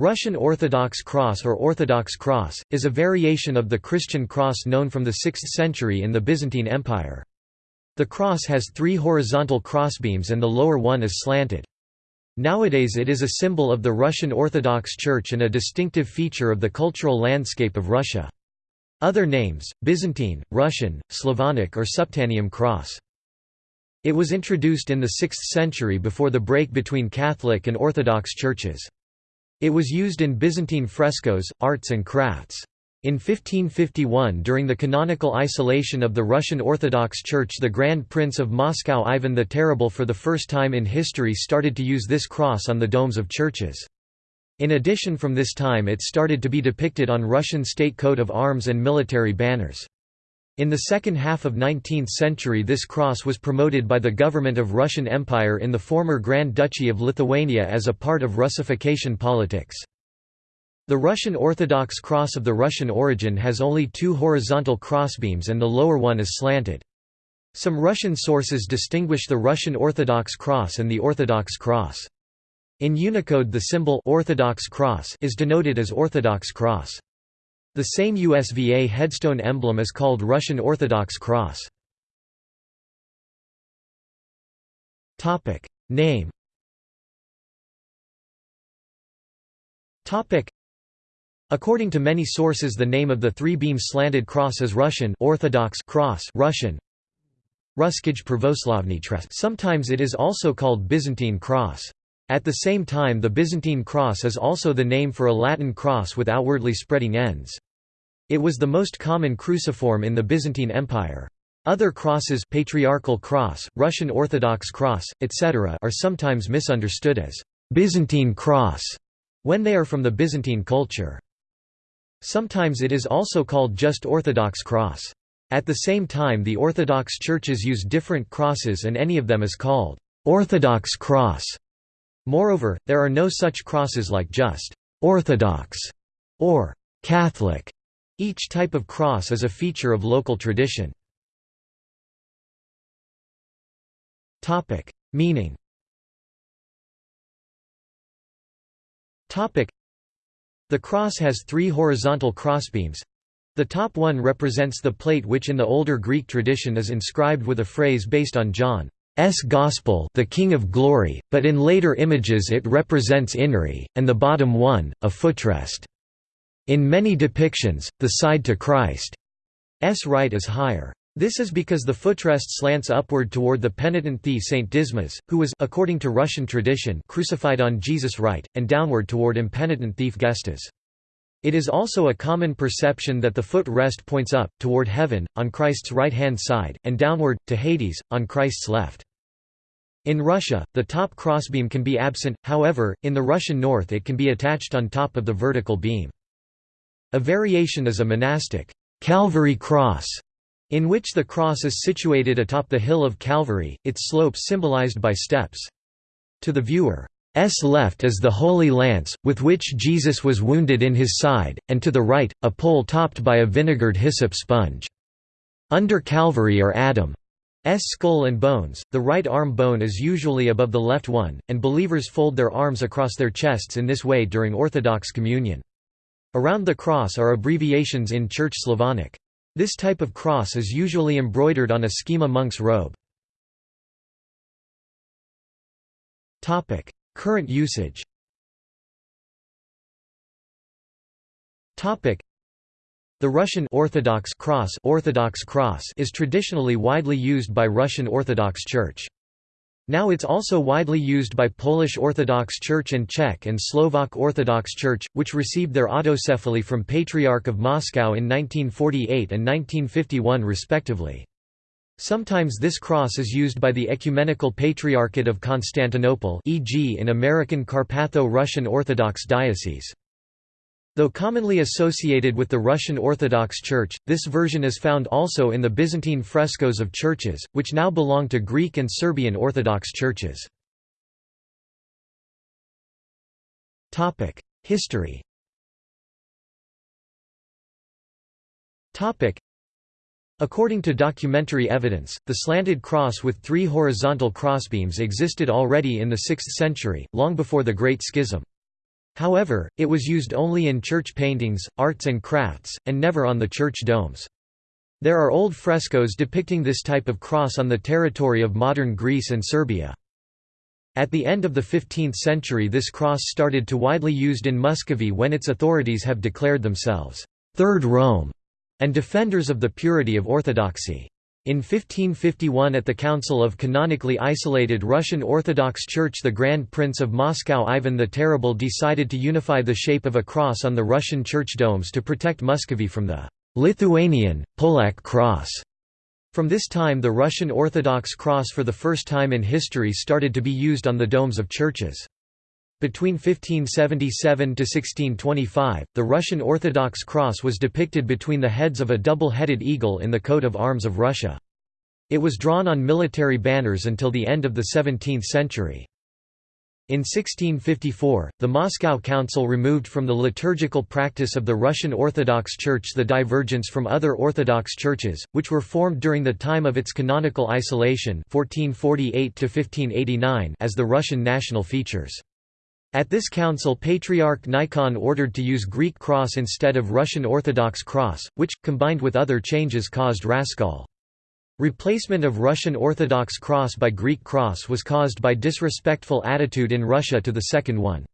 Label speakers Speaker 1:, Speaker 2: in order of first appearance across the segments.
Speaker 1: Russian Orthodox Cross or Orthodox Cross, is a variation of the Christian cross known from the 6th century in the Byzantine Empire. The cross has three horizontal crossbeams and the lower one is slanted. Nowadays it is a symbol of the Russian Orthodox Church and a distinctive feature of the cultural landscape of Russia. Other names, Byzantine, Russian, Slavonic or Suppedaneum cross. It was introduced in the 6th century before the break between Catholic and Orthodox churches. It was used in Byzantine frescoes, arts and crafts. In 1551 during the canonical isolation of the Russian Orthodox Church the Grand Prince of Moscow Ivan the Terrible for the first time in history started to use this cross on the domes of churches. In addition from this time it started to be depicted on Russian state coat of arms and military banners. In the second half of 19th century this cross was promoted by the government of Russian Empire in the former Grand Duchy of Lithuania as a part of Russification politics. The Russian Orthodox cross of the Russian origin has only two horizontal crossbeams and the lower one is slanted. Some Russian sources distinguish the Russian Orthodox cross and the Orthodox cross. In Unicode the symbol Orthodox cross is denoted as Orthodox cross. The same USVA headstone emblem is called Russian Orthodox Cross. Name According to many sources the name of the three-beam slanted cross is Russian Orthodox cross Russian Ruskij Pravoslavny Sometimes it is also called Byzantine cross. At the same time the Byzantine cross is also the name for a Latin cross with outwardly spreading ends. It was the most common cruciform in the Byzantine Empire. Other crosses Patriarchal cross, Russian Orthodox cross, etc. are sometimes misunderstood as «Byzantine cross» when they are from the Byzantine culture. Sometimes it is also called just Orthodox cross. At the same time the Orthodox churches use different crosses and any of them is called «Orthodox cross». Moreover, there are no such crosses like just «Orthodox» or «Catholic» Each type of cross is a feature of local tradition. Meaning The cross has three horizontal crossbeams. The top one represents the plate which in the older Greek tradition is inscribed with a phrase based on John's Gospel the King of Glory, but in later images it represents Inri, and the bottom one, a footrest. In many depictions, the side to Christ's right is higher. This is because the footrest slants upward toward the penitent thief Saint Dismas, who was according to Russian tradition crucified on Jesus' right, and downward toward impenitent thief Gestas. It is also a common perception that the foot rest points up, toward heaven, on Christ's right-hand side, and downward, to Hades, on Christ's left. In Russia, the top crossbeam can be absent, however, in the Russian north it can be attached on top of the vertical beam. A variation is a monastic Calvary cross, in which the cross is situated atop the hill of Calvary, its slope symbolized by steps. To the viewer, S left is the Holy Lance, with which Jesus was wounded in his side, and to the right, a pole topped by a vinegared hyssop sponge. Under Calvary are Adam's skull and bones, the right arm bone is usually above the left one, and believers fold their arms across their chests in this way during Orthodox communion. Around the cross are abbreviations in Church Slavonic. This type of cross is usually embroidered on a schema monk's robe. Current usage The Russian Orthodox cross, Orthodox cross is traditionally widely used by Russian Orthodox Church. Now it's also widely used by Polish Orthodox Church and Czech and Slovak Orthodox Church, which received their autocephaly from Patriarch of Moscow in 1948 and 1951 respectively. Sometimes this cross is used by the Ecumenical Patriarchate of Constantinople e.g. in American Carpatho-Russian Orthodox Diocese. Though commonly associated with the Russian Orthodox Church, this version is found also in the Byzantine frescoes of churches, which now belong to Greek and Serbian Orthodox churches. History According to documentary evidence, the slanted cross with three horizontal crossbeams existed already in the 6th century, long before the Great Schism. However, it was used only in church paintings, arts and crafts, and never on the church domes. There are old frescoes depicting this type of cross on the territory of modern Greece and Serbia. At the end of the 15th century this cross started to widely used in Muscovy when its authorities have declared themselves, Third Rome, and defenders of the purity of orthodoxy. In 1551 at the Council of Canonically Isolated Russian Orthodox Church the Grand Prince of Moscow Ivan the Terrible decided to unify the shape of a cross on the Russian church domes to protect Muscovy from the Lithuanian, Polak cross. From this time the Russian Orthodox cross for the first time in history started to be used on the domes of churches. Between 1577 to 1625, the Russian Orthodox cross was depicted between the heads of a double-headed eagle in the coat of arms of Russia. It was drawn on military banners until the end of the 17th century. In 1654, the Moscow Council removed from the liturgical practice of the Russian Orthodox Church the divergence from other Orthodox churches, which were formed during the time of its canonical isolation 1448 as the Russian national features. At this council Patriarch Nikon ordered to use Greek cross instead of Russian Orthodox cross, which, combined with other changes caused raskol. Replacement of Russian Orthodox cross by Greek cross was caused by disrespectful attitude in Russia to the second one.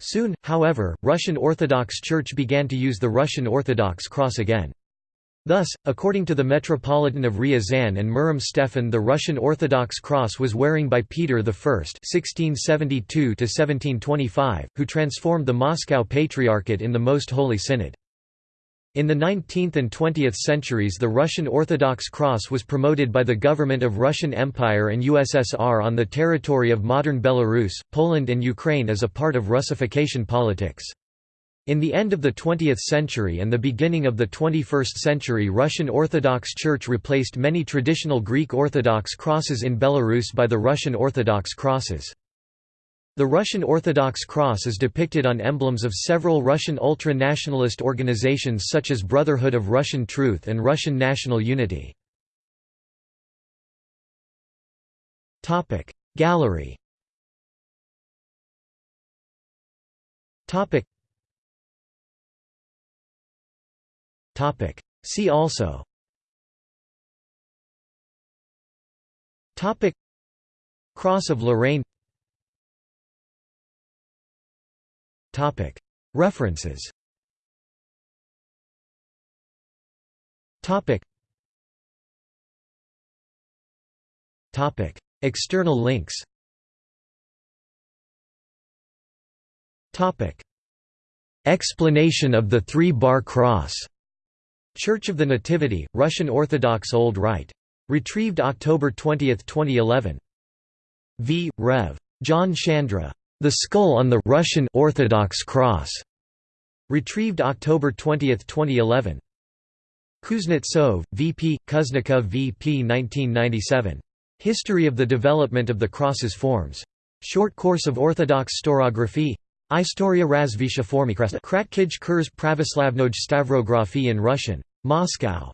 Speaker 1: Soon, however, Russian Orthodox Church began to use the Russian Orthodox cross again. Thus, according to the Metropolitan of Ryazan and Murom Stefan the Russian Orthodox cross was wearing by Peter I (1672–1725), who transformed the Moscow Patriarchate in the Most Holy Synod. In the 19th and 20th centuries the Russian Orthodox cross was promoted by the government of Russian Empire and USSR on the territory of modern Belarus, Poland and Ukraine as a part of Russification politics. In the end of the 20th century and the beginning of the 21st century Russian Orthodox Church replaced many traditional Greek Orthodox crosses in Belarus by the Russian Orthodox crosses. The Russian Orthodox Cross is depicted on emblems of several Russian ultra-nationalist organizations such as Brotherhood of Russian Truth and Russian National Unity. Gallery Topic. See also. Topic. Cross of Lorraine. Topic. References. Topic. Topic. External links. Topic. Explanation of the three-bar cross Church of the Nativity, Russian Orthodox Old Rite. Retrieved October 20, 2011. V. Rev. John Chandra. The Skull on the Russian Orthodox Cross. Retrieved October 20, 2011. Kuznetsov, V.P., Kuznikov V.P. 1997. History of the Development of the Cross's Forms. Short Course of Orthodox Stavrography Istoria razvisha formikhresta Kratkij Kurs Pravoslavnoj Stavrography in Russian. Moscow.